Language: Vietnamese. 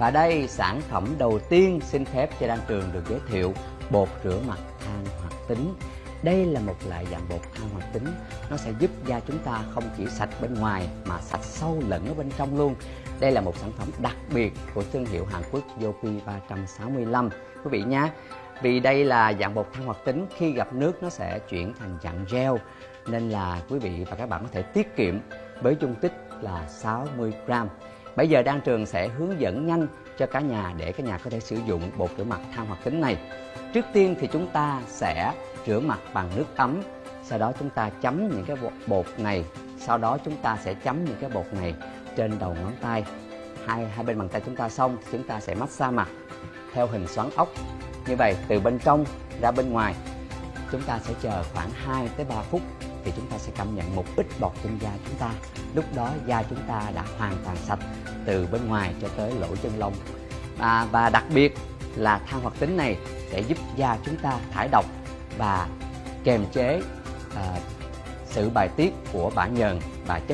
Và đây sản phẩm đầu tiên xin phép cho Đan Trường được giới thiệu bột rửa mặt than hoạt tính. Đây là một loại dạng bột than hoạt tính, nó sẽ giúp da chúng ta không chỉ sạch bên ngoài mà sạch sâu lẫn ở bên trong luôn. Đây là một sản phẩm đặc biệt của thương hiệu Hàn Quốc Yopi 365 quý vị nhé. Vì đây là dạng bột than hoạt tính khi gặp nước nó sẽ chuyển thành dạng gel nên là quý vị và các bạn có thể tiết kiệm với dung tích là 60 gram. Bây giờ Đan Trường sẽ hướng dẫn nhanh cho cả nhà để cả nhà có thể sử dụng bột rửa mặt than hoạt tính này. Trước tiên thì chúng ta sẽ rửa mặt bằng nước ấm, sau đó chúng ta chấm những cái bột này, sau đó chúng ta sẽ chấm những cái bột này trên đầu ngón tay. Hai hai bên bàn tay chúng ta xong, chúng ta sẽ massage mặt theo hình xoắn ốc. Như vậy từ bên trong ra bên ngoài, chúng ta sẽ chờ khoảng 2 tới 3 phút thì chúng ta sẽ cảm nhận một ít bọt trên da chúng ta. Lúc đó da chúng ta đã hoàn toàn sạch từ bên ngoài cho tới lỗ chân lông. À, và đặc biệt là than hoạt tính này sẽ giúp da chúng ta thải độc và kềm chế à, sự bài tiết của bã nhờn và chất